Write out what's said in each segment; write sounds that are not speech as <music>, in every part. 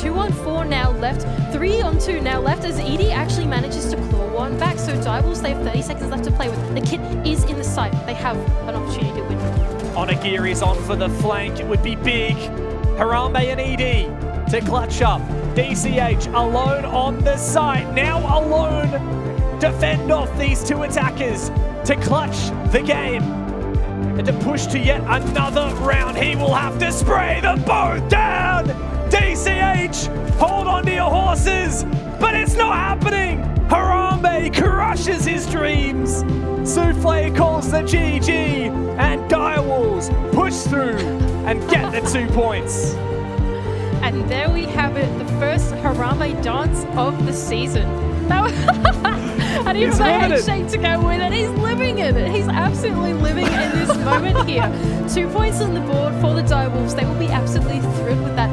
two on four now left, three on two now left as Edie actually manages to claw one back. So Diables, they have 30 seconds left to play with. The kit is in the sight. They have an opportunity to win. Onagiri is on for the flank. It would be big. Harambe and Edie to clutch up. DCH alone on the site. Now alone Defend off these two attackers to clutch the game and to push to yet another round. He will have to spray them both down. DCH, hold on to your horses. But it's not happening. Harambe crushes his dreams. Souffle calls the GG. And Direwolves push through and get the two points. And there we have it, the first Harambe dance of the season. <laughs> That was and He's the handshake to go with it. He's living in it. He's absolutely living in this <laughs> moment here. Two points on the board for the Direwolves. They will be absolutely thrilled with that.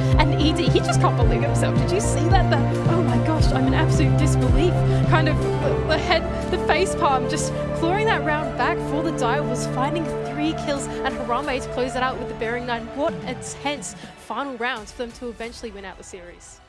He just can't believe himself. Did you see that? That oh my gosh, I'm in absolute disbelief. Kind of the, the head, the face palm, just clawing that round back for the Direwolves, finding three kills and Harambe to close it out with the Bearing Nine. What a tense final round for them to eventually win out the series.